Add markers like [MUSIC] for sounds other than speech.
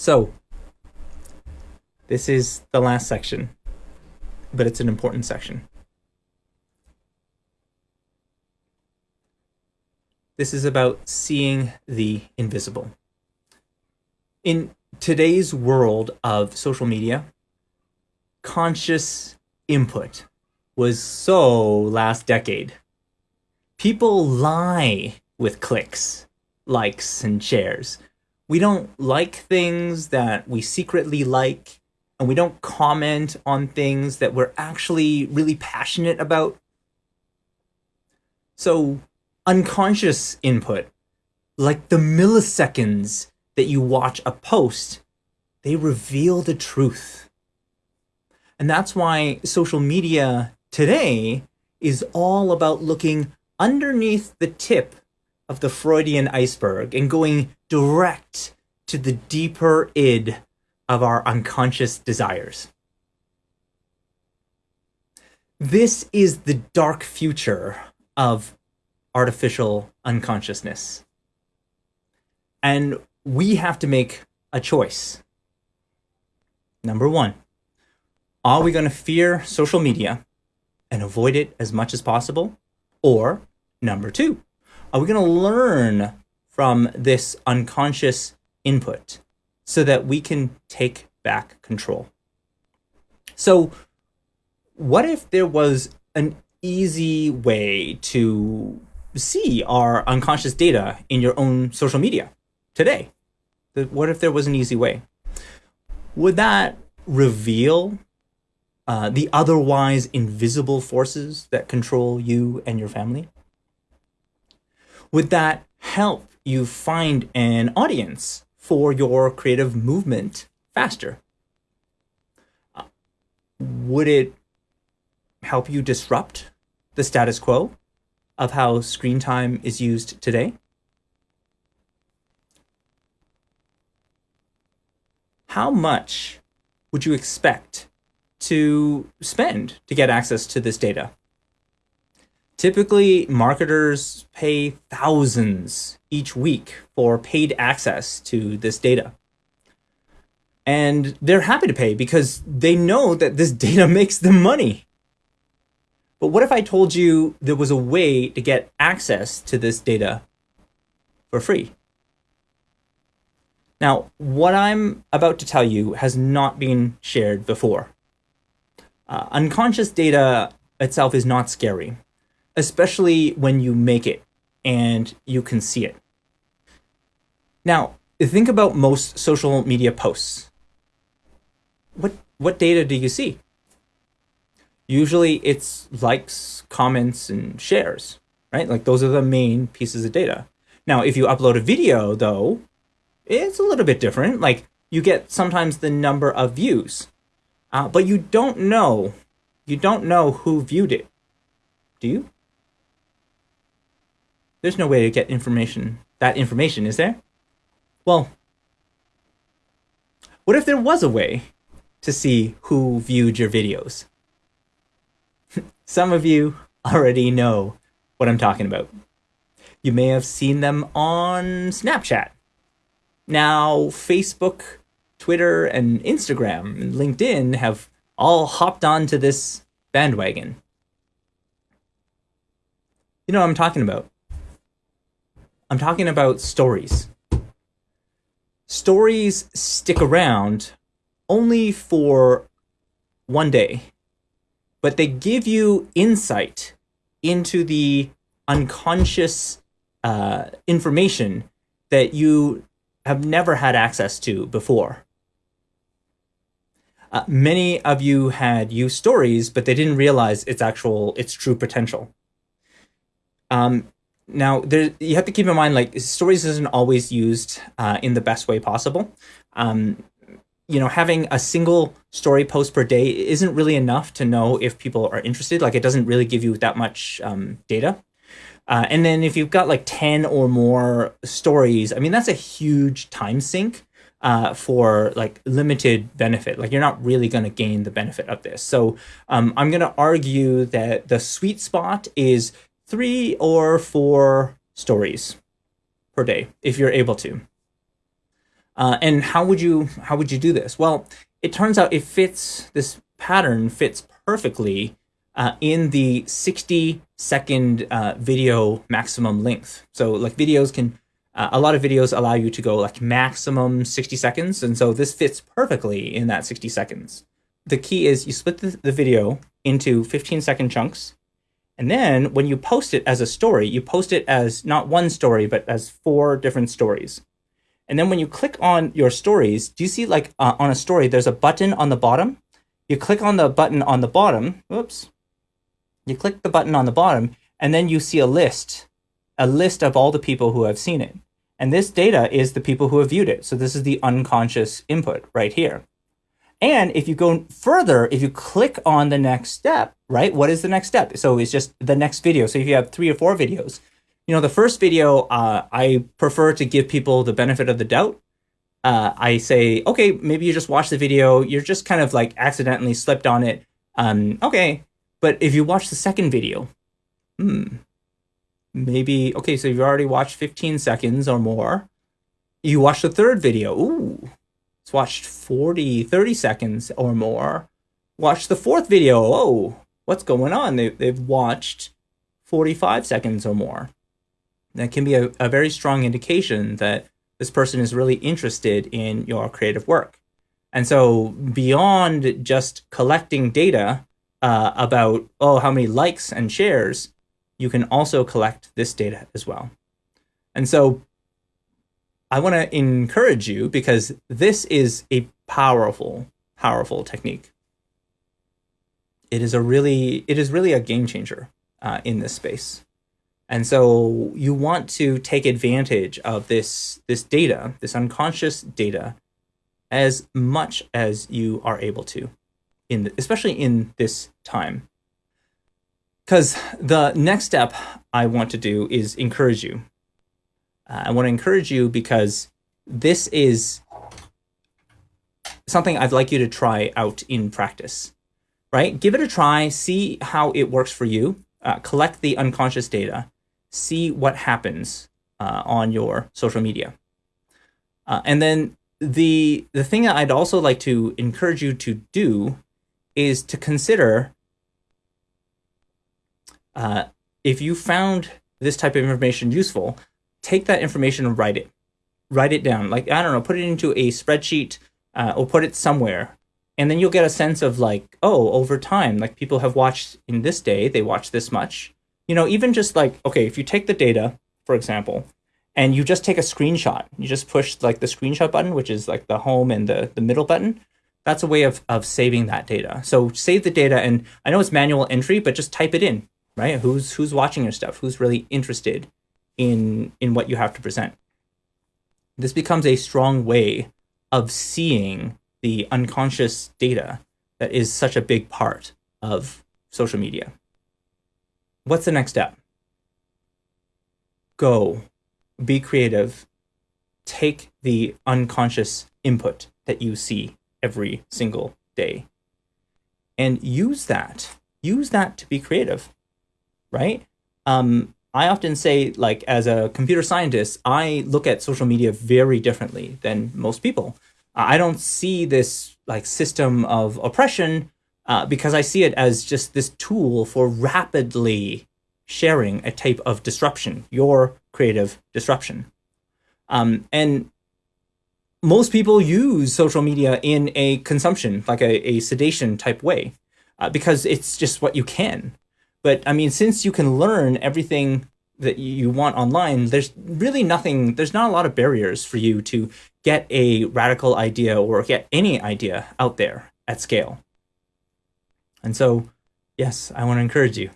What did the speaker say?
So, this is the last section, but it's an important section. This is about seeing the invisible. In today's world of social media, conscious input was so last decade. People lie with clicks, likes, and shares. We don't like things that we secretly like, and we don't comment on things that we're actually really passionate about. So, unconscious input, like the milliseconds that you watch a post, they reveal the truth. And that's why social media today is all about looking underneath the tip of the Freudian iceberg and going direct to the deeper id of our unconscious desires. This is the dark future of artificial unconsciousness. And we have to make a choice. Number one, are we going to fear social media and avoid it as much as possible? Or number two, are we going to learn from this unconscious input so that we can take back control? So what if there was an easy way to see our unconscious data in your own social media today? What if there was an easy way? Would that reveal uh, the otherwise invisible forces that control you and your family? Would that help you find an audience for your creative movement faster? Uh, would it help you disrupt the status quo of how screen time is used today? How much would you expect to spend to get access to this data? Typically, marketers pay thousands each week for paid access to this data. And they're happy to pay because they know that this [LAUGHS] data makes them money. But what if I told you there was a way to get access to this data for free? Now, what I'm about to tell you has not been shared before. Uh, unconscious data itself is not scary, especially when you make it and you can see it. Now, think about most social media posts. What, what data do you see? usually it's likes, comments, and shares, right? Like those are the main pieces of data. Now, if you upload a video though, it's a little bit different. Like you get sometimes the number of views, uh, but you don't know, you don't know who viewed it. Do you? There's no way to get information, that information, is there? Well, what if there was a way to see who viewed your videos? [LAUGHS] Some of you already know what I'm talking about. You may have seen them on Snapchat. Now, Facebook, Twitter, and Instagram and LinkedIn have all hopped onto this bandwagon. You know what I'm talking about? I'm talking about stories. Stories stick around only for one day but they give you insight into the unconscious uh, information that you have never had access to before. Uh, many of you had used stories, but they didn't realize its actual, its true potential. Um, now, there, you have to keep in mind, like, stories isn't always used uh, in the best way possible. Um, you know, having a single story post per day isn't really enough to know if people are interested. Like it doesn't really give you that much um, data. Uh, and then if you've got like 10 or more stories, I mean, that's a huge time sink uh, for like limited benefit. Like you're not really going to gain the benefit of this. So um, I'm going to argue that the sweet spot is three or four stories per day if you're able to. Uh, and how would you how would you do this? Well, it turns out it fits this pattern fits perfectly uh, in the 60 second uh, video maximum length. So like videos can, uh, a lot of videos allow you to go like maximum 60 seconds. And so this fits perfectly in that 60 seconds. The key is you split the, the video into 15 second chunks. And then when you post it as a story, you post it as not one story, but as four different stories. And then when you click on your stories, do you see like uh, on a story, there's a button on the bottom? You click on the button on the bottom, Oops. You click the button on the bottom, and then you see a list, a list of all the people who have seen it. And this data is the people who have viewed it. So this is the unconscious input right here. And if you go further, if you click on the next step, right, what is the next step? So it's just the next video. So if you have three or four videos, you know, the first video, uh, I prefer to give people the benefit of the doubt. Uh, I say, okay, maybe you just watch the video. You're just kind of like accidentally slipped on it. Um, okay. But if you watch the second video, hmm, maybe, okay, so you've already watched 15 seconds or more. You watch the third video. Ooh, it's watched 40, 30 seconds or more. Watch the fourth video. Oh, what's going on? They, they've watched 45 seconds or more that can be a, a very strong indication that this person is really interested in your creative work. And so beyond just collecting data uh, about, oh, how many likes and shares, you can also collect this data as well. And so I want to encourage you because this is a powerful, powerful technique. It is a really, it is really a game changer uh, in this space. And so you want to take advantage of this, this data, this unconscious data, as much as you are able to, in the, especially in this time. Because the next step I want to do is encourage you. Uh, I want to encourage you because this is something I'd like you to try out in practice, right? Give it a try, see how it works for you, uh, collect the unconscious data, see what happens uh, on your social media. Uh, and then the the thing that I'd also like to encourage you to do is to consider uh, if you found this type of information useful, take that information and write it. Write it down. Like, I don't know, put it into a spreadsheet uh, or put it somewhere. And then you'll get a sense of like, oh, over time, like people have watched in this day, they watch this much you know, even just like, okay, if you take the data, for example, and you just take a screenshot, you just push like the screenshot button, which is like the home and the, the middle button, that's a way of, of saving that data. So save the data, and I know it's manual entry, but just type it in, right? Who's who's watching your stuff? Who's really interested in in what you have to present? This becomes a strong way of seeing the unconscious data that is such a big part of social media. What's the next step? Go, be creative, take the unconscious input that you see every single day and use that. Use that to be creative, right? Um, I often say, like, as a computer scientist, I look at social media very differently than most people. I don't see this like system of oppression uh, because I see it as just this tool for rapidly sharing a type of disruption, your creative disruption. Um, and most people use social media in a consumption, like a, a sedation type way, uh, because it's just what you can. But I mean, since you can learn everything that you want online, there's really nothing, there's not a lot of barriers for you to get a radical idea or get any idea out there at scale. And so, yes, I want to encourage you